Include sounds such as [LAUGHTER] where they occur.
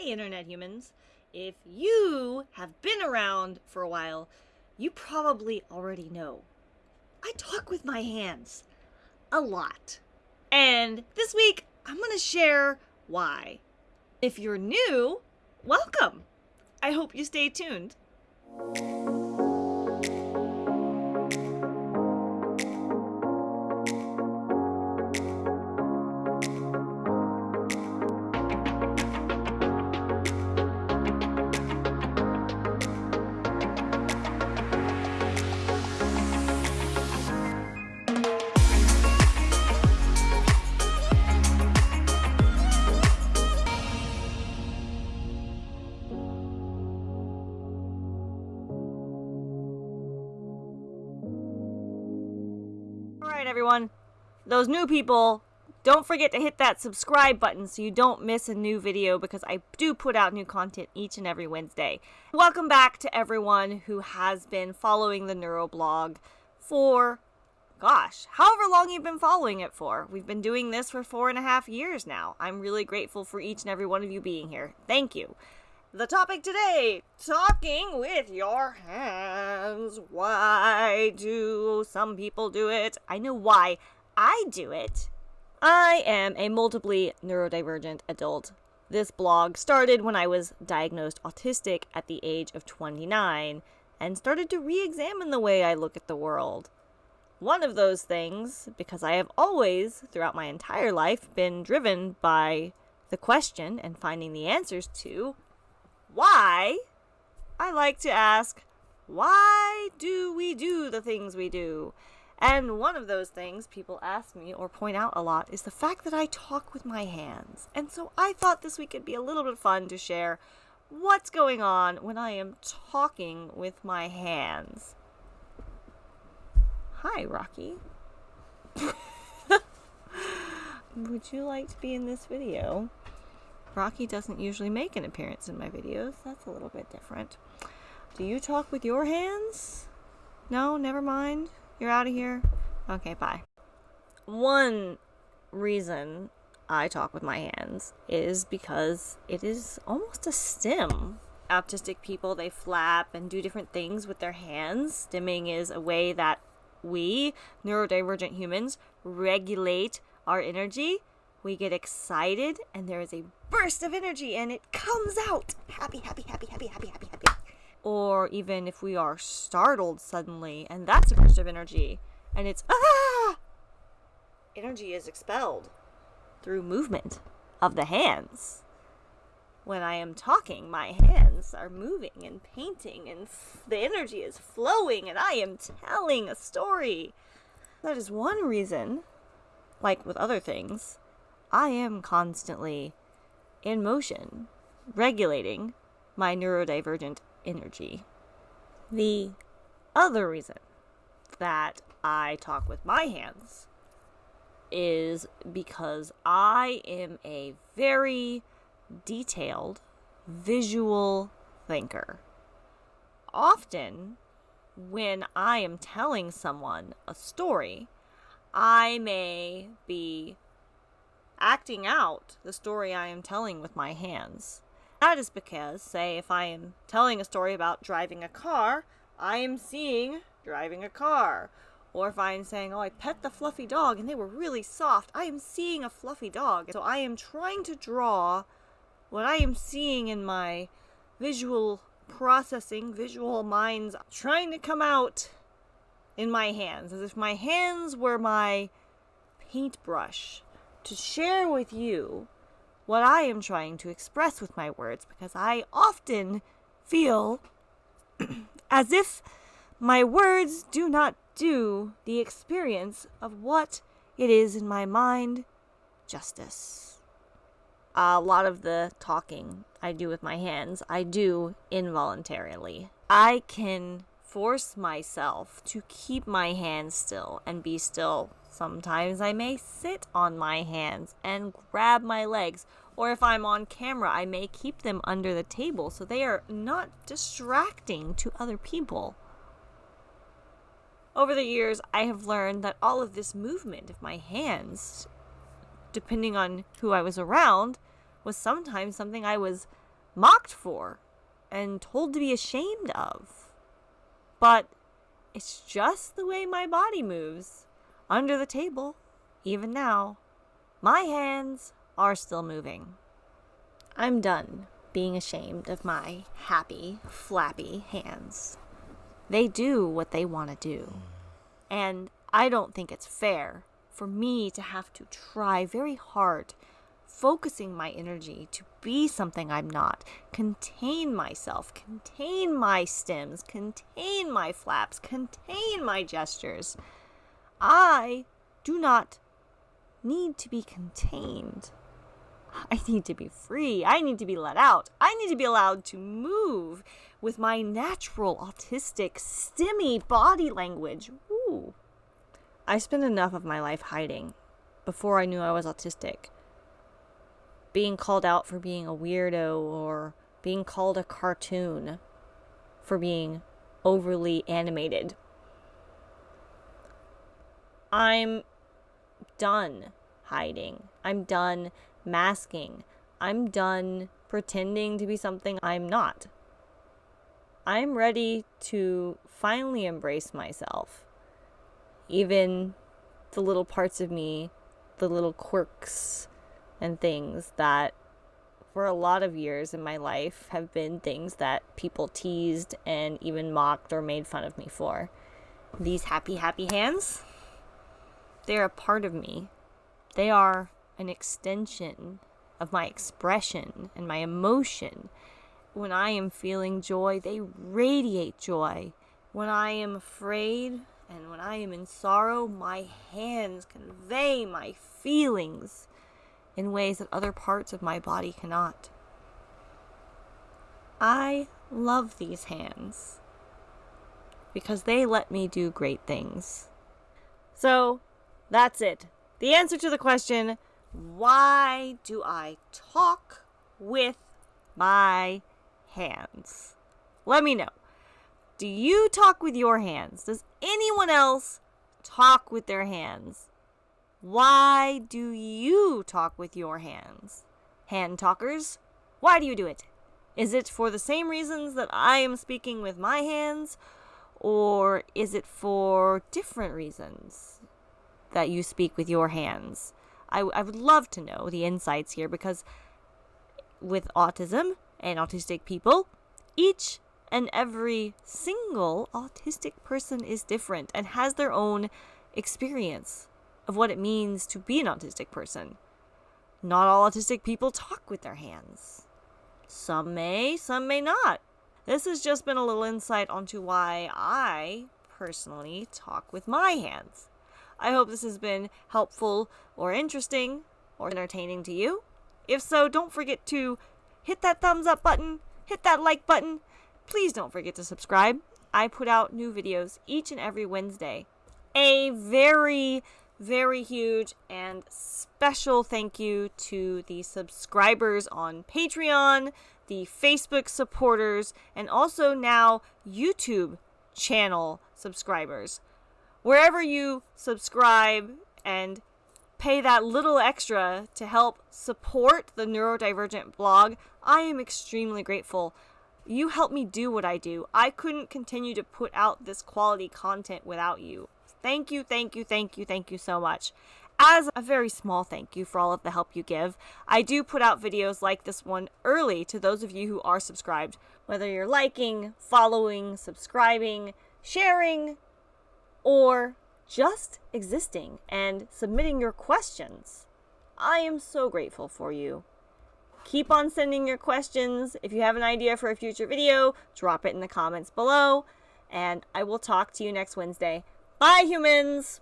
Hey, Internet humans. If you have been around for a while, you probably already know. I talk with my hands. A lot. And this week, I'm going to share why. If you're new, welcome. I hope you stay tuned. Everyone. Those new people, don't forget to hit that subscribe button so you don't miss a new video because I do put out new content each and every Wednesday. Welcome back to everyone who has been following the Neuroblog for, gosh, however long you've been following it for. We've been doing this for four and a half years now. I'm really grateful for each and every one of you being here. Thank you. The topic today talking with your hands. Why do some people do it? I know why I do it. I am a multiply neurodivergent adult. This blog started when I was diagnosed autistic at the age of 29 and started to re examine the way I look at the world. One of those things, because I have always, throughout my entire life, been driven by the question and finding the answers to why, I like to ask, why do we do the things we do? And one of those things people ask me or point out a lot is the fact that I talk with my hands. And so I thought this week would be a little bit fun to share what's going on when I am talking with my hands. Hi, Rocky. [LAUGHS] Would you like to be in this video? Rocky doesn't usually make an appearance in my videos. That's a little bit different. Do you talk with your hands? No, never mind. You're out of here? Okay, bye. One reason I talk with my hands is because it is almost a stim. Autistic people, they flap and do different things with their hands. Stimming is a way that we, neurodivergent humans, regulate our energy we get excited and there is a burst of energy and it comes out. Happy happy happy happy happy happy happy. Or even if we are startled suddenly and that's a burst of energy and it's ah! Energy is expelled through movement of the hands. When i am talking my hands are moving and painting and the energy is flowing and i am telling a story. That is one reason like with other things I am constantly in motion, regulating my neurodivergent energy. The other reason that I talk with my hands is because I am a very detailed visual thinker. Often, when I am telling someone a story, I may be acting out the story I am telling with my hands. That is because, say, if I am telling a story about driving a car, I am seeing driving a car. Or if I am saying, oh, I pet the fluffy dog and they were really soft, I am seeing a fluffy dog. So I am trying to draw what I am seeing in my visual processing, visual minds, trying to come out in my hands, as if my hands were my paintbrush to share with you what I am trying to express with my words because I often feel [CLEARS THROAT] as if my words do not do the experience of what it is in my mind justice. A lot of the talking I do with my hands, I do involuntarily. I can force myself to keep my hands still and be still Sometimes I may sit on my hands and grab my legs, or if I'm on camera, I may keep them under the table so they are not distracting to other people. Over the years, I have learned that all of this movement of my hands, depending on who I was around, was sometimes something I was mocked for and told to be ashamed of. But it's just the way my body moves under the table, even now. My hands are still moving. I'm done being ashamed of my happy, flappy hands. They do what they want to do. And I don't think it's fair for me to have to try very hard, focusing my energy to be something I'm not, contain myself, contain my stims, contain my flaps, contain my gestures. I do not need to be contained. I need to be free. I need to be let out. I need to be allowed to move with my natural autistic, stimmy body language. Ooh. I spent enough of my life hiding before I knew I was autistic. Being called out for being a weirdo or being called a cartoon for being overly animated. I'm done hiding. I'm done masking. I'm done pretending to be something I'm not. I'm ready to finally embrace myself. Even the little parts of me, the little quirks and things that for a lot of years in my life have been things that people teased and even mocked or made fun of me for. These happy, happy hands, they're a part of me. They are an extension of my expression and my emotion. When I am feeling joy, they radiate joy. When I am afraid and when I am in sorrow, my hands convey my feelings in ways that other parts of my body cannot. I love these hands because they let me do great things. So, that's it. The answer to the question why do I talk with my hands? Let me know. Do you talk with your hands? Does anyone else talk with their hands? Why do you talk with your hands? Hand talkers, why do you do it? Is it for the same reasons that I am speaking with my hands? Or is it for different reasons that you speak with your hands? I, I would love to know the insights here because with autism and autistic people, each and every single autistic person is different and has their own experience of what it means to be an autistic person. Not all autistic people talk with their hands. Some may, some may not. This has just been a little insight onto why I personally talk with my hands. I hope this has been helpful or interesting or entertaining to you. If so, don't forget to hit that thumbs up button, hit that like button. Please don't forget to subscribe. I put out new videos each and every Wednesday. A very, very huge and special thank you to the subscribers on Patreon, the Facebook supporters, and also now YouTube channel subscribers wherever you subscribe and pay that little extra to help support the neurodivergent blog, I am extremely grateful. You help me do what I do. I couldn't continue to put out this quality content without you. Thank you, thank you, thank you, thank you so much. As a very small thank you for all of the help you give, I do put out videos like this one early to those of you who are subscribed. Whether you're liking, following, subscribing, sharing, or just existing and submitting your questions. I am so grateful for you. Keep on sending your questions. If you have an idea for a future video, drop it in the comments below. And I will talk to you next Wednesday. Bye, humans!